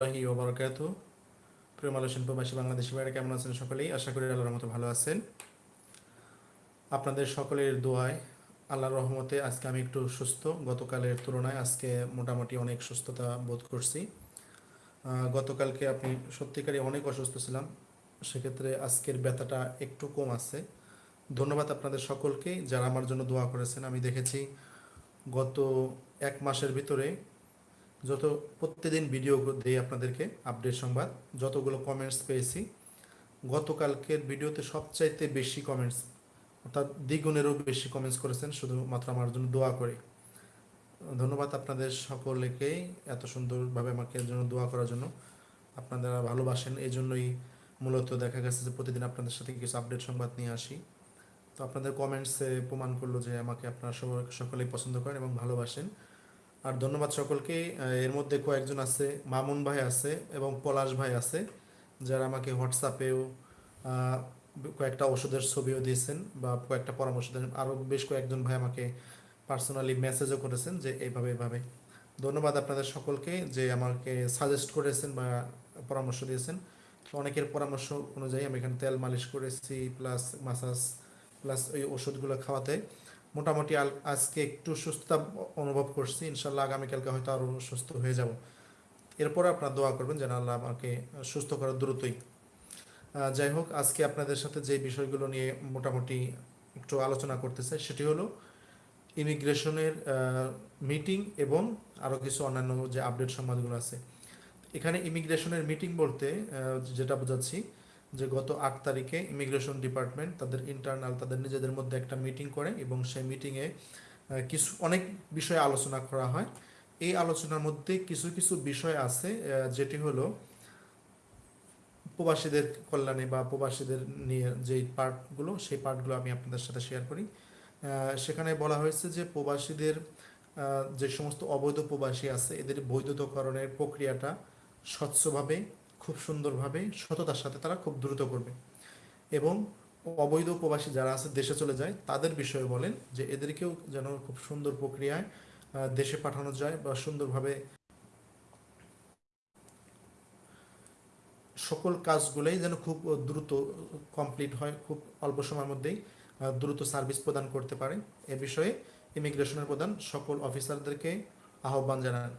আল্লাহি ওবরাকাতু প্রিয় মালয়েশিয়ান প্রবাসী বাংলাদেশি ভাইরা কেমন আছেন সকলেই? আশা করি আল্লাহর মতো ভালো আছেন। আপনাদের সকলের দোয়ায় আল্লাহর রহমতে আজকে আমি একটু সুস্থ। গতকালের তুলনায় আজকে মোটামুটি অনেক সুস্থতা বোধ করছি। গতকালকে আপনি সত্যিকারই অনেক অসুস্থ ছিলাম। সেক্ষেত্রে আজকের ব্যথাটা একটু কম আছে। ধন্যবাদ আপনাদের সকলকে যারা আমার জন্য দোয়া করেছেন। আমি দেখেছি গত এক মাসের ভিতরে যত প্রত্যেকদিন ভিডিও দিই আপনাদেরকে আপডেট সংবাদ, যতগুলো কমেন্টস পেয়েছি, গতকালকের ভিডিওতে সবচাইতে বেশি কমেন্টস অর্থাৎ দ্বিগুণেরও বেশি কমেন্টস করেছেন, শুধুমাত্র আমার জন্য দোয়া করে। ধন্যবাদ আপনাদের সকলকেই এত সুন্দরভাবে আমাকে জন্য দোয়া করার জন্য। আপনারা ভালোবাসেন এই জন্যই মূলত দেখা গেছে যে প্রতিদিন আপনাদের সাথে কিছু আপডেট সংবাদ নিয়ে আসি। তো আপনাদের কমেন্টসে প্রমাণ করল যে আমাকে আপনারা সকলেই পছন্দ করেন এবং ভালোবাসেন। আর ধন্যবাদ সকলকে। এর মধ্যে কয়েকজন আছে, মামুন ভাই আছে এবং পলাশ ভাই আছে, যারা আমাকে হোয়াটসঅ্যাপেও কয়েকটা ওষুধের ছবিও দিয়েছেন বা কয়েকটা পরামর্শ দেন। আরও বেশ কয়েকজন ভাই আমাকে পার্সোনালি মেসেজও করেছেন যে এইভাবে এভাবে ধন্যবাদ আপনাদের সকলকে যে আমাকে সাজেস্ট করেছেন বা পরামর্শ দিয়েছেন। অনেকের পরামর্শ অনুযায়ী আমি এখানে তেল মালিশ করেছি প্লাস মাসাজ প্লাস ওই ওষুধগুলো খাওয়াতে। মোটামুটি আজকে একটু সুস্থতা অনুভব করছি, ইনশাল্লাহ আগামীকালকে হয়তো আরও সুস্থ হয়ে যাব। এরপরে আপনারা দোয়া করবেন যেন আল্লাহ আমাকে সুস্থ করার দ্রুতই। যাই হোক, আজকে আপনাদের সাথে যে বিষয়গুলো নিয়ে মোটামুটি একটু আলোচনা করতে চাই, সেটি হলো ইমিগ্রেশনের মিটিং এবং আরও কিছু অন্যান্য যে আপডেট সংবাদগুলো আছে। এখানে ইমিগ্রেশনের মিটিং বলতে যেটা বোঝাচ্ছি যে গত আট তারিখে ইমিগ্রেশন ডিপার্টমেন্ট তাদের ইন্টারনাল তাদের নিজেদের মধ্যে একটা মিটিং করে এবং সেই মিটিংয়ে কিছু অনেক বিষয়ে আলোচনা করা হয়। এই আলোচনার মধ্যে কিছু কিছু বিষয় আছে যেটি হলো প্রবাসীদের কল্যাণে বা প্রবাসীদের নিয়ে যে পার্টগুলো সেই পার্টগুলো আমি আপনাদের সাথে শেয়ার করি। সেখানে বলা হয়েছে যে প্রবাসীদের যে সমস্ত অবৈধ প্রবাসী আছে, এদের বৈধতাকরণের প্রক্রিয়াটা স্বচ্ছভাবে খুব সুন্দরভাবে সততার সাথে তারা খুব দ্রুত করবে। এবং অবৈধ প্রবাসী যারা আছে, দেশে চলে যায়, তাদের বিষয়ে বলেন যে এদেরকেও যেন খুব সুন্দর প্রক্রিয়ায় দেশে পাঠানো যায় বা সুন্দরভাবে সকল কাজগুলোই যেন খুব দ্রুত কমপ্লিট হয়, খুব অল্প সময়ের মধ্যেই দ্রুত সার্ভিস প্রদান করতে পারে। এ বিষয়ে ইমিগ্রেশনের প্রধান সকল অফিসারদেরকে আহ্বান জানান।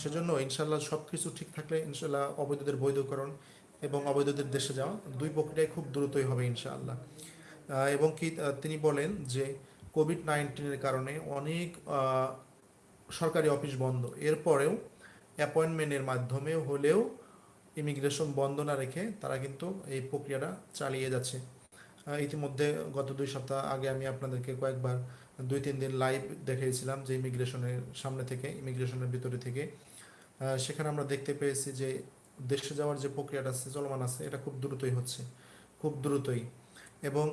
সেজন্য ইনশাল্লাহ সব কিছু ঠিক থাকলে ইনশাল্লাহ অবৈধদের বৈধকরণ এবং অবৈধদের দেশে যাওয়া দুই প্রক্রিয়ায় খুব দ্রুতই হবে ইনশাআল্লাহ। এবং কি তিনি বলেন যে কোভিড নাইন্টিনের কারণে অনেক সরকারি অফিস বন্ধ। এরপরেও অ্যাপয়েন্টমেন্টের মাধ্যমে হলেও ইমিগ্রেশন বন্ধ না রেখে তারা কিন্তু এই প্রক্রিয়াটা চালিয়ে যাচ্ছে। ইতিমধ্যে গত দুই সপ্তাহ আগে আমি আপনাদেরকে কয়েকবার দুই, তিন দিন লাইভ দেখিয়েছিলাম যে ইমিগ্রেশনের সামনে থেকে ইমিগ্রেশনের ভিতরে থেকে। সেখানে আমরা দেখতে পেয়েছি যে দেশে যাওয়ার যে প্রক্রিয়াটা আছে, চলমান আছে, এটা খুব দ্রুতই হচ্ছে, খুব দ্রুতই। এবং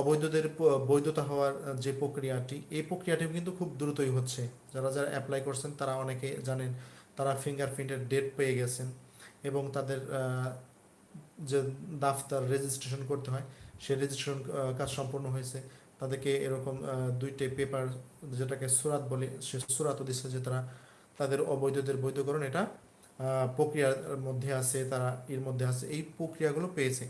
অবৈধদের বৈধতা হওয়ার যে প্রক্রিয়াটি, এই প্রক্রিয়াটিও কিন্তু খুব দ্রুতই হচ্ছে। যারা যারা অ্যাপ্লাই করছেন, তারা অনেকে জানেন, তারা ফিঙ্গারপ্রিন্টের ডেট পেয়ে গেছেন এবং তাদের যে দাফতার রেজিস্ট্রেশন করতে হয়, সেই রেজিস্ট্রেশন কাজ সম্পন্ন হয়েছে। তাদেরকে এরকম দুইটে পেপার যেটাকে সুরাত বলে, সে সুরাতও দিচ্ছে যে তারা তাদের অবৈধদের বৈধকরণ এটা প্রক্রিয়ার মধ্যে আছে, তারা এর মধ্যে আছে, এই প্রক্রিয়াগুলো পেয়েছে।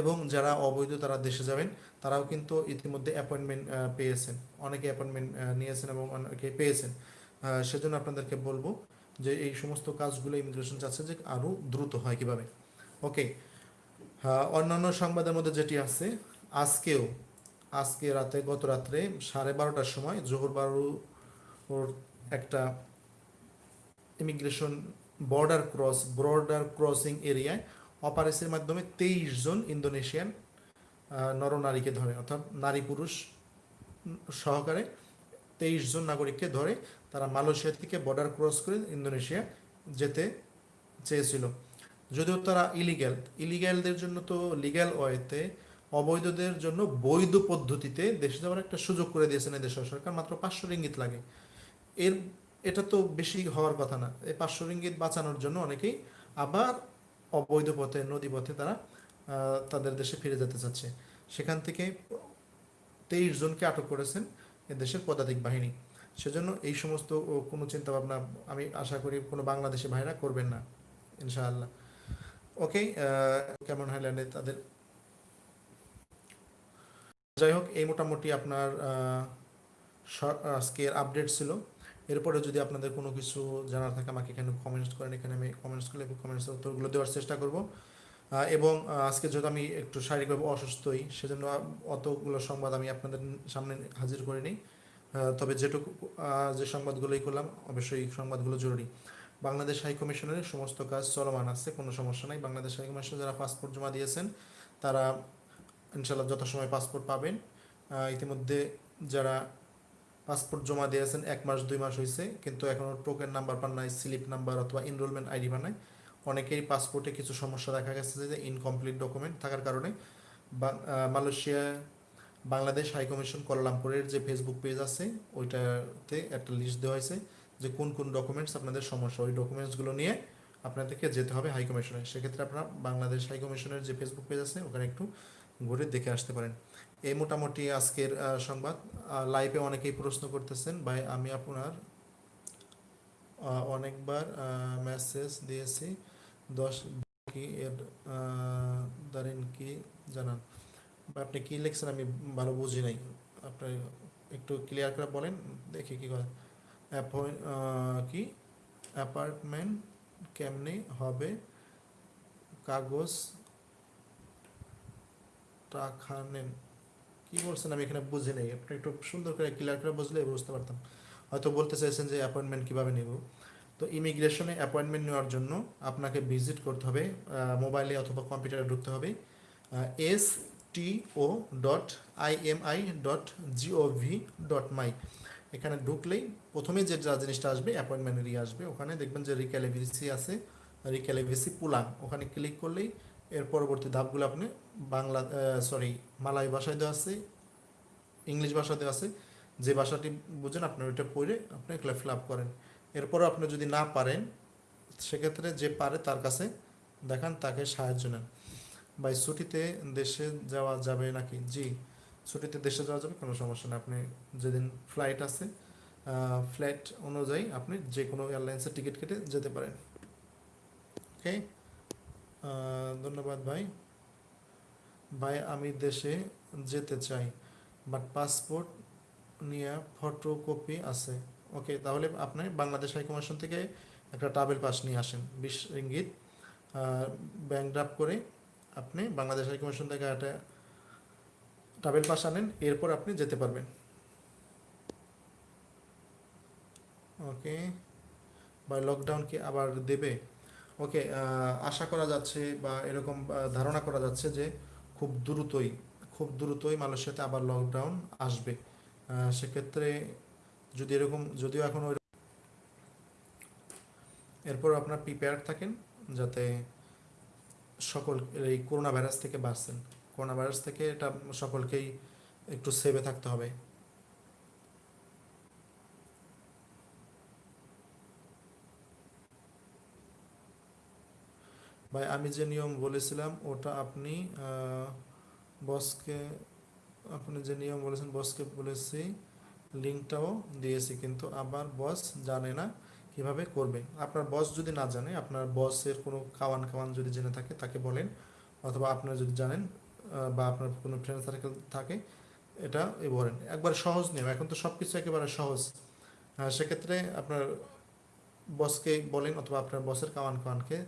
এবং যারা অবৈধ তারা দেশে যাবেন, তারাও কিন্তু ইতিমধ্যে অ্যাপয়েন্টমেন্ট পেয়েছেন। অনেকে অ্যাপয়েন্টমেন্ট নিয়েছেন এবং অনেকে পেয়েছেন। সেজন্য আপনাদেরকে বলব যে এই সমস্ত কাজগুলো ইমিগ্রেশন চাচ্ছে যে আরও দ্রুত হয় কীভাবে। ওকে অন্যান্য সংবাদের মধ্যে যেটি আছে, আজকেও আজকে রাতে, গত রাত্রে সাড়ে বারোটার সময়, জোহর বারো ওর একটা immigration border cross border crossing এরিয়ায় অপারেশনের মাধ্যমে তেইশ জন ইন্দোনেশিয়ান নরনারীকে ধরে, অর্থাৎ নারী পুরুষ সহকারে তেইশ জন নাগরিককে ধরে তারা মালয়েশিয়া থেকে বর্ডার ক্রস করে ইন্দোনেশিয়া যেতে চেয়েছিল। যদিও তারা ইলিগ্যাল ইলিগ্যালদের জন্য তো লিগ্যাল ওয়েতে অবৈধদের জন্য বৈধ পদ্ধতিতে দেশে যাওয়ার একটা সুযোগ করে দিয়েছেন এই দেশের সরকার, মাত্র পাঁচশো রিঙ্গিত লাগে। এর, এটা তো বেশি হওয়ার কথা না। এই পাঁচশো রিঙ্গিত বাঁচানোর জন্য অনেকেই আবার অবৈধ পথে, নদী পথে তারা তাদের দেশে ফিরে যেতে চাচ্ছে। সেখান থেকে তেইশ জনকে আটক করেছেন দেশের পদাতিক বাহিনী। সেজন্য এই সমস্ত কোনো চিন্তা ভাবনা আমি আশা করি কোনো বাংলাদেশি ভাইরা করবেন না, ইনশাআল্লাহ। ওকে কেমন হাইল্যান্ডে তাদের? যাই হোক, এই মোটামুটি আপনার আজকের আপডেট ছিল। এরপরে যদি আপনাদের কোনো কিছু জানার থাকে, আমাকে এখানে কমেন্টস করেন। এখানে আমি কমেন্টস করলে কমেন্টসের উত্তরগুলো দেওয়ার চেষ্টা করব। এবং আজকে যেহেতু আমি একটু শারীরিকভাবে অসুস্থই, সেজন্য অতগুলো সংবাদ আমি আপনাদের সামনে হাজির করিনি। তবে যেটুকু যে সংবাদগুলোই করলাম, অবশ্যই সংবাদগুলো জরুরি। বাংলাদেশ হাই কমিশনের সমস্ত কাজ চলমান আছে, কোনো সমস্যা নাই। বাংলাদেশ হাই কমিশন যারা পাসপোর্ট জমা দিয়েছেন, তারা ইনশাল্লাহ যথাসময় পাসপোর্ট পাবেন ইতিমধ্যে যারা পাসপোর্ট জমা দিয়েছেন এক মাস, দুই মাস হয়েছে কিন্তু এখনও টোকেন নাম্বার পান নাই, স্লিপ নাম্বার অথবা এনরোলমেন্ট আইডি পান নাই। অনেকেরই পাসপোর্টে কিছু সমস্যা দেখা গেছে যে ইনকমপ্লিট ডকুমেন্ট থাকার কারণে। মালয়েশিয়া, বাংলাদেশ হাইকমিশন কোয়ালালামপুরের যে ফেসবুক পেজ আছে, ওইটাতে একটা লিস্ট দেওয়া হয়েছে যে কোন কোন ডকুমেন্টস আপনাদের সমস্যা। ওই ডকুমেন্টসগুলো নিয়ে আপনাদেরকে যেতে হবে হাই কমিশনে। সেক্ষেত্রে আপনারা বাংলাদেশ হাইকমিশনের যে ফেসবুক পেজ আছে, ওখানে একটু ঘুরে দেখে আসতে পারেন। এই মোটামুটি আজকের সংবাদ। লাইভে অনেকেই প্রশ্ন করতেছেন ভাই আমি আপনার অনেকবার মেসেজ দিয়েছি। দশ কি এর আহ, কি জানান? বা আপনি কী লিখছেন? আমি ভালো বুঝি নাই। আপনি একটু ক্লিয়ার করে বলেন দেখি কি করে কি? অ্যাপার্টমেন্ট কেমনি হবে? কাগজ টাকা কি বলছেন? আমি এখানে বুঝি নাই। আপনি একটু সুন্দর করে ক্লিয়ার করে বুঝলে বুঝতে পারতাম। হয়তো বলতে চাইছেন যে অ্যাপয়েন্টমেন্ট কীভাবে নেব? তো ইমিগ্রেশনে অ্যাপয়েন্টমেন্ট নেওয়ার জন্য আপনাকে ভিজিট করতে হবে মোবাইলে অথবা কম্পিউটারে ঢুকতে হবে S T O dot I M I dot G O V dot my এখানে ঢুকলেই প্রথমে যে যা জিনিসটা আসবে অ্যাপয়েন্টমেন্টের ইয়ে আসবে। ওখানে দেখবেন যে রিক্যালিভিসি আছে রিক্যালিভিসি পুলাং ওখানে ক্লিক করলেই এর পরবর্তী ধাপগুলো আপনি বাংলা সরি মালাই ভাষায় দেওয়া আছে, ইংলিশ ভাষা দেওয়া আছে, যে ভাষাটি বুঝেন আপনি ওইটা পড়ে আপনি এগুলো ফিল আপ করেন। এরপর আপনি যদি না পারেন, সেক্ষেত্রে যে পারে তার কাছে দেখান, তাকে সাহায্য নেন। ভাই, ছুটিতে দেশে যাওয়া যাবে নাকি? জি, ছুটিতে দেশে যাওয়া যাবে, কোনো সমস্যা নেই। আপনি যেদিন ফ্লাইট আছে ফ্লাইট অনুযায়ী আপনি যে কোনো এয়ারলাইন্সের টিকিট কেটে যেতে পারেন। ওকে ধন্যবাদ ভাই। ভাই, আমি দেশে যেতে চাই বাট পাসপোর্ট নিয়ে ফটোকপি আছে। ওকে তাহলে আপনি বাংলাদেশ হাইকমিশন থেকে একটা ট্রাভেল পাস নিয়ে আসেন। বিশ ইঙ্গিত ব্যাংক ড্রাফট করে আপনি বাংলাদেশ হাইকমিশন থেকে একটা ট্রাভেল পাস আনেন, এরপর আপনি যেতে পারবেন। ওকে বা লকডাউন কি আবার দেবে? ওকে আশা করা যাচ্ছে বা এরকম ধারণা করা যাচ্ছে যে খুব দ্রুতই খুব দ্রুতই মালয়েশিয়াতে আবার লকডাউন আসবে। সেক্ষেত্রে যদি এরকম, যদিও এখন ওই এরপর আপনার প্রিপেয়ার থাকেন যাতে সকল, এই করোনা ভাইরাস থেকে বাঁচছেন করোনা ভাইরাস থেকে এটা সকলকেই একটু সেভে থাকতে হবে। ভাই, আমি যে নিয়ম বলেছিলাম, ওটা আপনি বসকে, আপনি যে নিয়ম বলেছেন, বসকে বলেছি, লিঙ্কটাও দিয়েছি, কিন্তু আবার বস জানে না কীভাবে করবে। আপনার বস যদি না জানে, আপনার বসের কোনো কাওয়ান কাওয়ান যদি জেনে থাকে, তাকে বলেন, অথবা আপনারা যদি জানেন বা আপনার কোনো ফ্রেন্ড সার্কেল থাকে, এটা এ বলেন। একবার সহজ নিয়ম, এখন তো সব কিছু একেবারে সহজ। সেক্ষেত্রে আপনার বসকে বলেন, অথবা আপনার বসের কাওয়ান কাওয়ানকে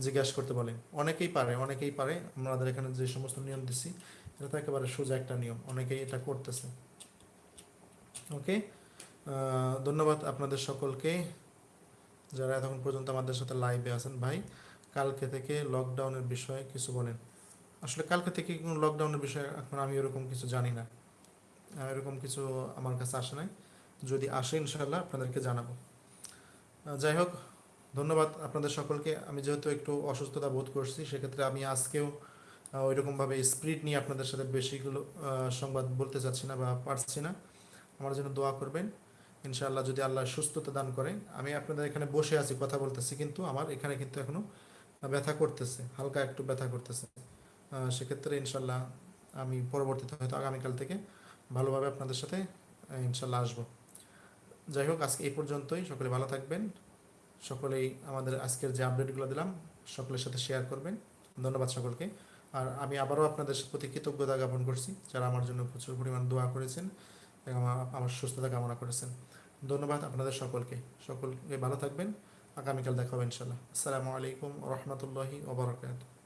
জিজ্ঞাসা করতে বলেন। অনেকেই পারে অনেকেই পারে। আমাদের এখানে যে সমস্ত নিয়ম দিচ্ছি এটা তো একেবারে সোজা একটা নিয়ম। অনেকেই এটা করতেছে। ওকে? ধন্যবাদ আপনাদের সকলকে। যারা এতক্ষণ পর্যন্ত আমাদের সাথে লাইভে আছেন, ভাই, কালকে থেকে লকডাউনের বিষয়ে কিছু বলেন। আসলে কালকে থেকে কোনো লকডাউনের বিষয়ে এখন আমি এরকম কিছু জানি না। এরকম কিছু আমার কাছে আসে নাই। যদি আসে ইনশাল্লাহ আপনাদেরকে জানাব। যাই হোক ধন্যবাদ আপনাদের সকলকে। আমি যেহেতু একটু অসুস্থতা বোধ করছি সেক্ষেত্রে আমি আজকেও আহ, ওইরকমভাবে স্পিরিট নিয়ে আপনাদের সাথে বেশিগুলো সংবাদ বলতে চাচ্ছি না বা পারছি না। আমার জন্য দোয়া করবেন। ইনশাআল্লাহ যদি আল্লাহ সুস্থতা দান করে আমি আপনাদের এখানে বসে আছি কথা বলতেছি কিন্তু আমার এখানে কিন্তু এখনও ব্যথা করতেছে হালকা একটু ব্যথা করতেছে। সেক্ষেত্রে ইনশাল্লাহ আমি পরবর্তীতে হয়তো আগামীকাল থেকে ভালোভাবে আপনাদের সাথে ইনশাল্লাহ আসব। যাই হোক আজকে এই পর্যন্তই। সকলে ভালো থাকবেন। সকলেই আমাদের আজকের যে আপডেটগুলো দিলাম, সকলের সাথে শেয়ার করবেন। ধন্যবাদ সকলকে। আর আমি আবারও আপনাদের প্রতি কৃতজ্ঞতা জ্ঞাপন করছি, যারা আমার জন্য প্রচুর পরিমাণ দোয়া করেছেন এবং আমার সুস্থতা কামনা করেছেন। ধন্যবাদ আপনাদের সকলকে। সকলকে ভালো থাকবেন। আগামীকাল দেখা হবে ইনশাল্লাহ আসসালামু আলাইকুম রহমতুল্লাহি ওবরাকাত